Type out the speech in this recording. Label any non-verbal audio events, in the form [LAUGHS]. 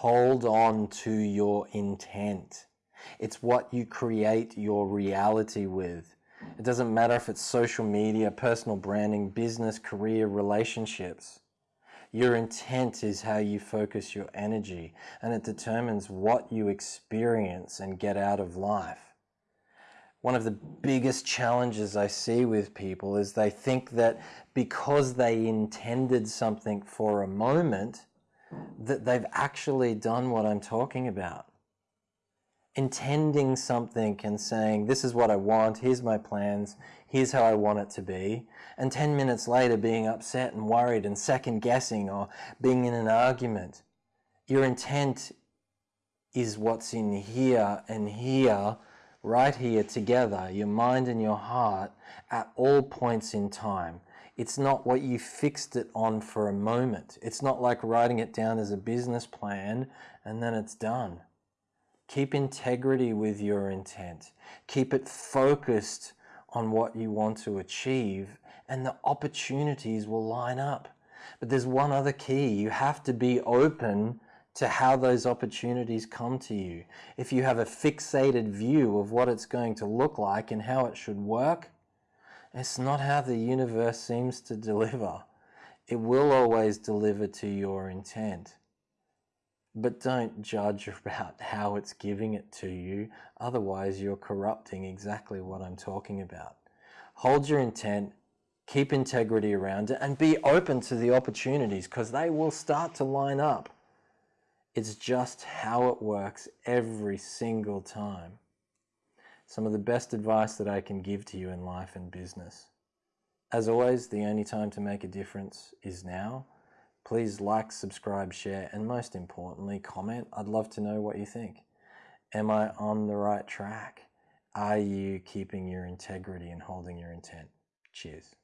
hold on to your intent. It's what you create your reality with. It doesn't matter if it's social media, personal branding, business, career, relationships. Your intent is how you focus your energy and it determines what you experience and get out of life. One of the biggest challenges I see with people is they think that because they intended something for a moment, that they've actually done what I'm talking about. Intending something and saying, this is what I want, here's my plans, here's how I want it to be, and 10 minutes later being upset and worried and second guessing or being in an argument. Your intent is what's in here and here, right here together, your mind and your heart at all points in time. It's not what you fixed it on for a moment. It's not like writing it down as a business plan and then it's done. Keep integrity with your intent. Keep it focused on what you want to achieve and the opportunities will line up. But there's one other key. You have to be open to how those opportunities come to you. If you have a fixated view of what it's going to look like and how it should work, it's not how the universe seems to deliver. It will always deliver to your intent. But don't judge [LAUGHS] about how it's giving it to you, otherwise you're corrupting exactly what I'm talking about. Hold your intent, keep integrity around it, and be open to the opportunities because they will start to line up. It's just how it works every single time. Some of the best advice that I can give to you in life and business. As always, the only time to make a difference is now. Please like, subscribe, share, and most importantly, comment. I'd love to know what you think. Am I on the right track? Are you keeping your integrity and holding your intent? Cheers.